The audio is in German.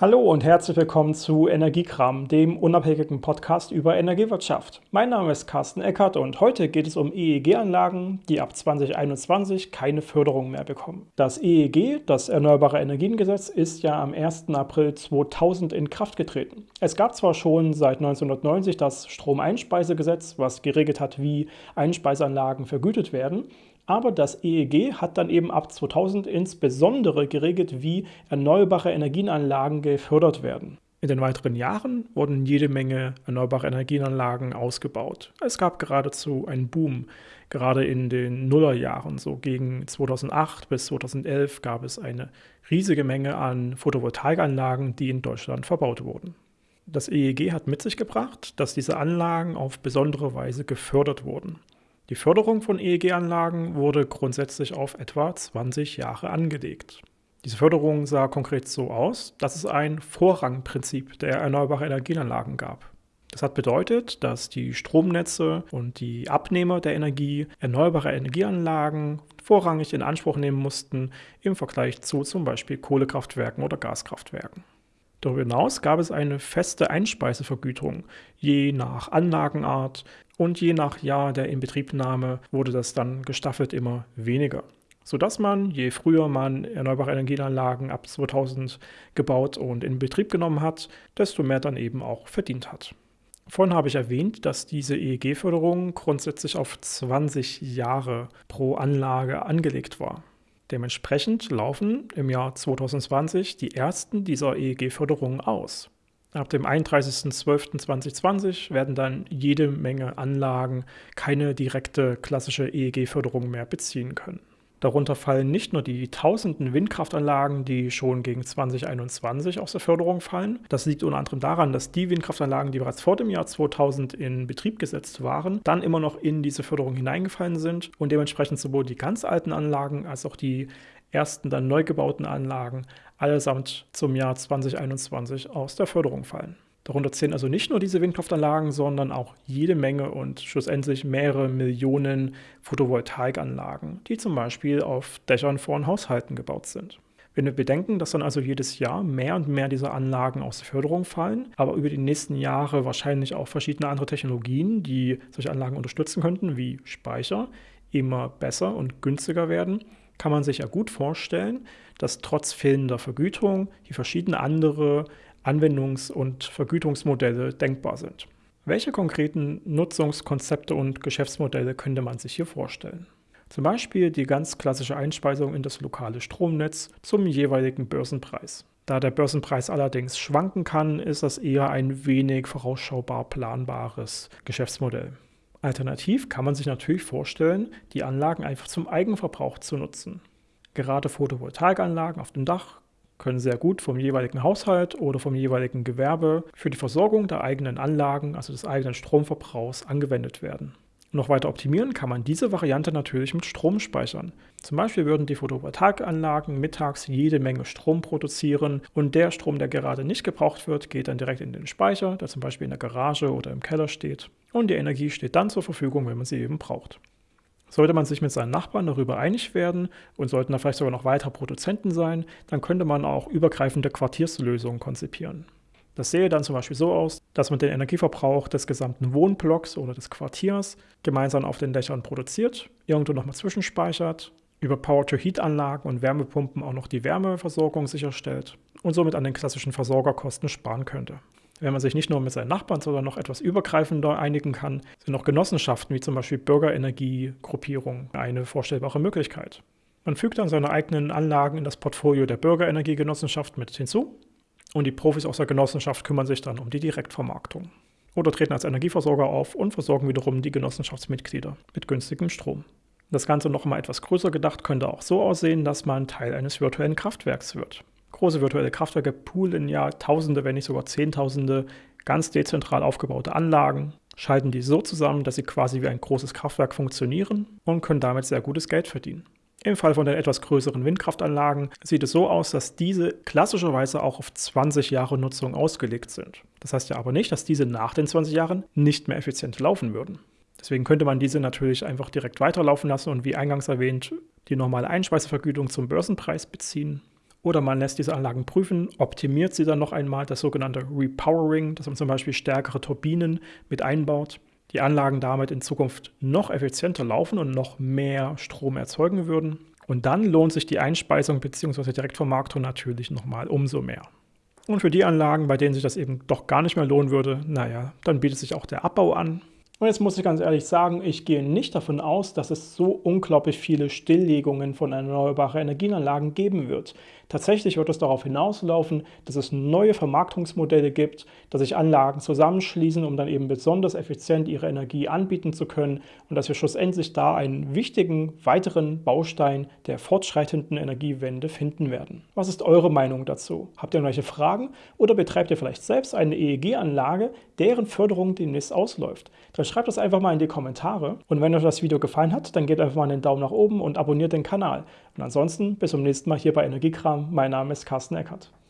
Hallo und herzlich willkommen zu Energiekram, dem unabhängigen Podcast über Energiewirtschaft. Mein Name ist Carsten Eckert und heute geht es um EEG-Anlagen, die ab 2021 keine Förderung mehr bekommen. Das EEG, das Erneuerbare Energiengesetz, ist ja am 1. April 2000 in Kraft getreten. Es gab zwar schon seit 1990 das Stromeinspeisegesetz, was geregelt hat, wie Einspeiseanlagen vergütet werden, aber das EEG hat dann eben ab 2000 insbesondere geregelt, wie erneuerbare Energienanlagen gefördert werden. In den weiteren Jahren wurden jede Menge erneuerbare Energienanlagen ausgebaut. Es gab geradezu einen Boom. Gerade in den Nullerjahren, so gegen 2008 bis 2011, gab es eine riesige Menge an Photovoltaikanlagen, die in Deutschland verbaut wurden. Das EEG hat mit sich gebracht, dass diese Anlagen auf besondere Weise gefördert wurden. Die Förderung von EEG-Anlagen wurde grundsätzlich auf etwa 20 Jahre angelegt. Diese Förderung sah konkret so aus, dass es ein Vorrangprinzip der erneuerbaren Energienanlagen gab. Das hat bedeutet, dass die Stromnetze und die Abnehmer der Energie erneuerbare Energieanlagen vorrangig in Anspruch nehmen mussten im Vergleich zu zum Beispiel Kohlekraftwerken oder Gaskraftwerken. Darüber hinaus gab es eine feste Einspeisevergütung, je nach Anlagenart und je nach Jahr der Inbetriebnahme wurde das dann gestaffelt immer weniger. Sodass man, je früher man erneuerbare Energienanlagen ab 2000 gebaut und in Betrieb genommen hat, desto mehr dann eben auch verdient hat. Vorhin habe ich erwähnt, dass diese EEG-Förderung grundsätzlich auf 20 Jahre pro Anlage angelegt war. Dementsprechend laufen im Jahr 2020 die ersten dieser EEG-Förderungen aus. Ab dem 31.12.2020 werden dann jede Menge Anlagen keine direkte klassische EEG-Förderung mehr beziehen können. Darunter fallen nicht nur die tausenden Windkraftanlagen, die schon gegen 2021 aus der Förderung fallen. Das liegt unter anderem daran, dass die Windkraftanlagen, die bereits vor dem Jahr 2000 in Betrieb gesetzt waren, dann immer noch in diese Förderung hineingefallen sind und dementsprechend sowohl die ganz alten Anlagen als auch die ersten dann neu gebauten Anlagen allesamt zum Jahr 2021 aus der Förderung fallen. Darunter zählen also nicht nur diese Windkraftanlagen, sondern auch jede Menge und schlussendlich mehrere Millionen Photovoltaikanlagen, die zum Beispiel auf Dächern von Haushalten gebaut sind. Wenn wir bedenken, dass dann also jedes Jahr mehr und mehr dieser Anlagen aus der Förderung fallen, aber über die nächsten Jahre wahrscheinlich auch verschiedene andere Technologien, die solche Anlagen unterstützen könnten, wie Speicher, immer besser und günstiger werden, kann man sich ja gut vorstellen, dass trotz fehlender Vergütung die verschiedene andere Anwendungs- und Vergütungsmodelle denkbar sind. Welche konkreten Nutzungskonzepte und Geschäftsmodelle könnte man sich hier vorstellen? Zum Beispiel die ganz klassische Einspeisung in das lokale Stromnetz zum jeweiligen Börsenpreis. Da der Börsenpreis allerdings schwanken kann, ist das eher ein wenig vorausschaubar planbares Geschäftsmodell. Alternativ kann man sich natürlich vorstellen, die Anlagen einfach zum Eigenverbrauch zu nutzen. Gerade Photovoltaikanlagen auf dem Dach können sehr gut vom jeweiligen Haushalt oder vom jeweiligen Gewerbe für die Versorgung der eigenen Anlagen, also des eigenen Stromverbrauchs, angewendet werden. Noch weiter optimieren kann man diese Variante natürlich mit Strom speichern. Zum Beispiel würden die Photovoltaikanlagen mittags jede Menge Strom produzieren und der Strom, der gerade nicht gebraucht wird, geht dann direkt in den Speicher, der zum Beispiel in der Garage oder im Keller steht. Und die Energie steht dann zur Verfügung, wenn man sie eben braucht. Sollte man sich mit seinen Nachbarn darüber einig werden und sollten da vielleicht sogar noch weitere Produzenten sein, dann könnte man auch übergreifende Quartierslösungen konzipieren. Das sähe dann zum Beispiel so aus, dass man den Energieverbrauch des gesamten Wohnblocks oder des Quartiers gemeinsam auf den Dächern produziert, irgendwo nochmal zwischenspeichert, über Power-to-Heat-Anlagen und Wärmepumpen auch noch die Wärmeversorgung sicherstellt und somit an den klassischen Versorgerkosten sparen könnte. Wenn man sich nicht nur mit seinen Nachbarn, sondern noch etwas übergreifender einigen kann, sind auch Genossenschaften wie zum Beispiel Bürgerenergiegruppierungen eine vorstellbare Möglichkeit. Man fügt dann seine eigenen Anlagen in das Portfolio der Bürgerenergiegenossenschaft mit hinzu und die Profis aus der Genossenschaft kümmern sich dann um die Direktvermarktung. Oder treten als Energieversorger auf und versorgen wiederum die Genossenschaftsmitglieder mit günstigem Strom. Das Ganze noch einmal etwas größer gedacht könnte auch so aussehen, dass man Teil eines virtuellen Kraftwerks wird. Große virtuelle Kraftwerke poolen ja Tausende, wenn nicht sogar Zehntausende ganz dezentral aufgebaute Anlagen, schalten die so zusammen, dass sie quasi wie ein großes Kraftwerk funktionieren und können damit sehr gutes Geld verdienen. Im Fall von den etwas größeren Windkraftanlagen sieht es so aus, dass diese klassischerweise auch auf 20 Jahre Nutzung ausgelegt sind. Das heißt ja aber nicht, dass diese nach den 20 Jahren nicht mehr effizient laufen würden. Deswegen könnte man diese natürlich einfach direkt weiterlaufen lassen und wie eingangs erwähnt, die normale Einspeisevergütung zum Börsenpreis beziehen Oder man lässt diese Anlagen prüfen, optimiert sie dann noch einmal, das sogenannte Repowering, dass man zum Beispiel stärkere Turbinen mit einbaut, die Anlagen damit in Zukunft noch effizienter laufen und noch mehr Strom erzeugen würden. Und dann lohnt sich die Einspeisung bzw. Direktvermarktung natürlich nochmal umso mehr. Und für die Anlagen, bei denen sich das eben doch gar nicht mehr lohnen würde, naja, dann bietet sich auch der Abbau an. Und jetzt muss ich ganz ehrlich sagen, ich gehe nicht davon aus, dass es so unglaublich viele Stilllegungen von erneuerbaren Energienanlagen geben wird. Tatsächlich wird es darauf hinauslaufen, dass es neue Vermarktungsmodelle gibt, dass sich Anlagen zusammenschließen, um dann eben besonders effizient ihre Energie anbieten zu können und dass wir schlussendlich da einen wichtigen weiteren Baustein der fortschreitenden Energiewende finden werden. Was ist eure Meinung dazu? Habt ihr irgendwelche Fragen oder betreibt ihr vielleicht selbst eine EEG-Anlage, deren Förderung demnächst ausläuft? Dann schreibt das einfach mal in die Kommentare. Und wenn euch das Video gefallen hat, dann gebt einfach mal einen Daumen nach oben und abonniert den Kanal. Und ansonsten bis zum nächsten Mal hier bei Energiekram. Mein Name ist Carsten Eckert.